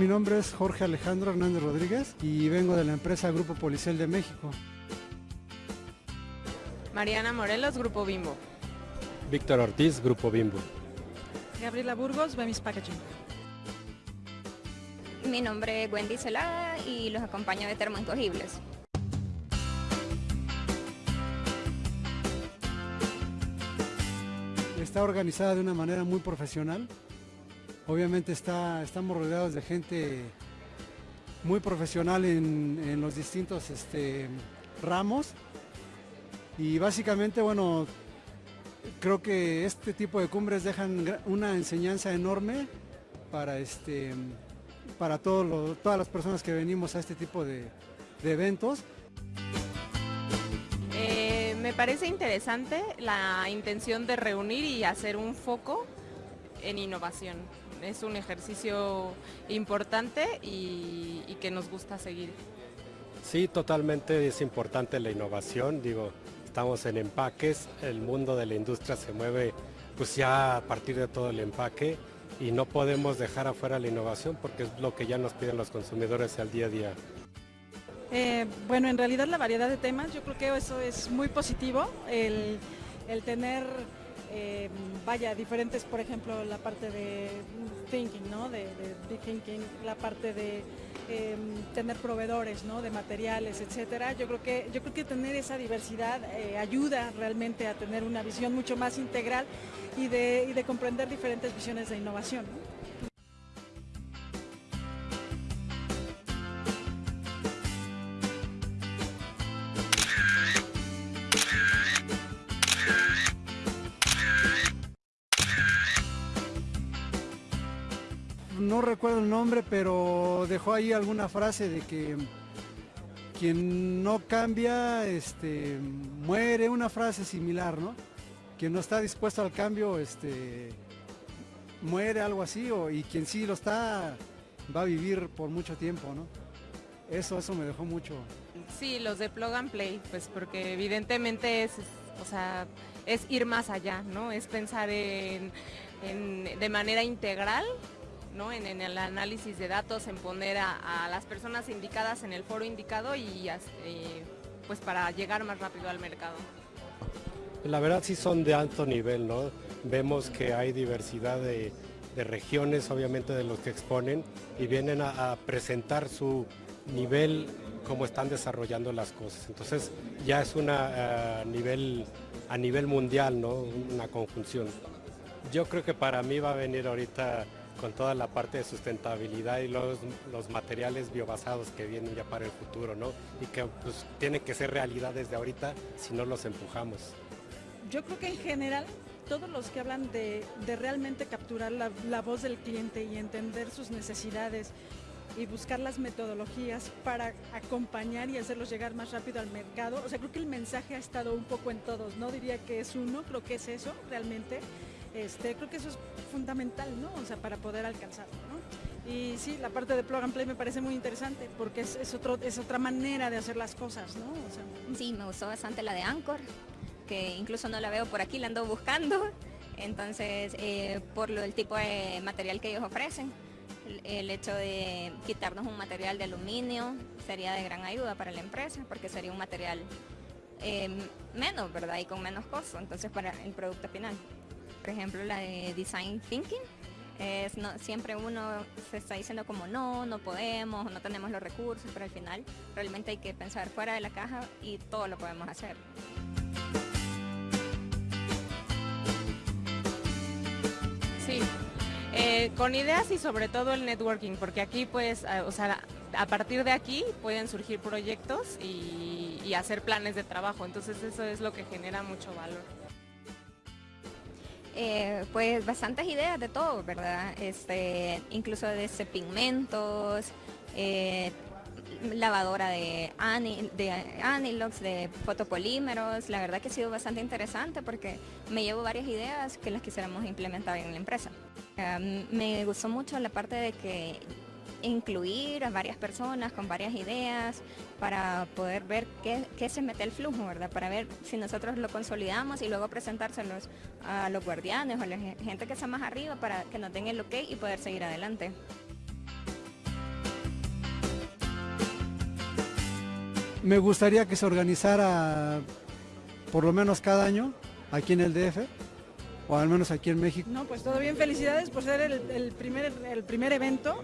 Mi nombre es Jorge Alejandro Hernández Rodríguez y vengo de la empresa Grupo Policial de México. Mariana Morelos, Grupo Bimbo. Víctor Ortiz, Grupo Bimbo. Gabriela Burgos, Bemis Packaging. Mi nombre es Wendy Celada y los acompaño de Termoincogibles. Está organizada de una manera muy profesional. Obviamente está, estamos rodeados de gente muy profesional en, los distintos este, ramos. Y básicamente, bueno, creo que este tipo de cumbres dejan una enseñanza enorme para, este, para todas las personas que venimos a este tipo de, de eventos. Eh, me parece interesante la intención de reunir y hacer un foco en innovación. Es un ejercicio importante y, y que nos gusta seguir. Sí, totalmente es importante la innovación. Digo, estamos en empaques, el mundo de la industria se mueve pues ya a partir de todo el empaque y no podemos dejar afuera la innovación porque es lo que ya nos piden los consumidores al día a día. Eh, bueno, en realidad la variedad de temas, yo creo que eso es muy positivo, el, el tener, eh, vaya, diferentes, por ejemplo, la parte de thinking, ¿no? De, thinking, la parte de eh, tener proveedores, ¿no? De materiales, etcétera. Yo creo que, yo creo que tener esa diversidad eh, ayuda realmente a tener una visión mucho más integral y de, y de comprender diferentes visiones de innovación. ¿no? No recuerdo el nombre, pero dejó ahí alguna frase de que quien no cambia, este, muere, una frase similar, ¿no? Quien no está dispuesto al cambio, este, muere, algo así, o, y quien sí lo está, va a vivir por mucho tiempo, ¿no? Eso, eso me dejó mucho. Sí, los de Plug and Play, pues porque evidentemente es, o sea, es ir más allá, ¿no? Es pensar en, de manera integral ¿no? En, en, el análisis de datos, en poner a, a, las personas indicadas en el foro indicado y eh, pues para llegar más rápido al mercado. La verdad sí son de alto nivel, ¿no? Vemos que hay diversidad de, de regiones, obviamente de los que exponen, y vienen a, a presentar su nivel, cómo están desarrollando las cosas. Entonces ya es una a nivel, a nivel mundial, ¿no? Una conjunción. Yo creo que para mí va a venir ahorita con toda la parte de sustentabilidad y los, los, materiales biobasados que vienen ya para el futuro, ¿no? Y que pues, tienen que ser realidad desde ahorita si no los empujamos. Yo creo que en general todos los que hablan de, de realmente capturar la, la, voz del cliente y entender sus necesidades y buscar las metodologías para acompañar y hacerlos llegar más rápido al mercado, o sea, creo que el mensaje ha estado un poco en todos, no diría que es uno, creo que es eso realmente. Este, creo que eso es fundamental, ¿no? O sea, para poder alcanzarlo. Y sí, la parte de plug and play me parece muy interesante porque es, otra manera de hacer las cosas, ¿no? Sea, sí, me gustó bastante la de Anchor, que incluso no la veo por aquí, la ando buscando. Entonces, eh, por lo, el tipo de material que ellos ofrecen, el, el, hecho de quitarnos un material de aluminio sería de gran ayuda para la empresa porque sería un material eh, menos, ¿verdad? Y con menos costo, entonces para el producto final por ejemplo la de Design Thinking, es, siempre uno se está diciendo como no, no podemos, no tenemos los recursos, pero al final realmente hay que pensar fuera de la caja y todo lo podemos hacer. Sí, eh, con ideas y sobre todo el networking, porque aquí pues, o sea, a partir de aquí pueden surgir proyectos y hacer planes de trabajo, entonces eso es lo que genera mucho valor. Eh, pues bastantes ideas de todo, ¿verdad? Este, incluso desde pigmentos, eh, lavadora de, anil, de anilox, de fotopolímeros. La verdad que ha sido bastante interesante porque me llevo varias ideas que las quisiéramos implementar en la empresa. Um, me gustó mucho la parte de que incluir a varias personas con varias ideas para poder ver qué, se mete el flujo, ¿verdad? Para ver si nosotros lo consolidamos y luego presentárselos a los guardianes o a la gente que está más arriba para que nos den el ok y poder seguir adelante. Me gustaría que se organizara por lo menos cada año aquí en el DF o al menos aquí en México. No, pues todo bien, felicidades por ser el primer, el primer evento.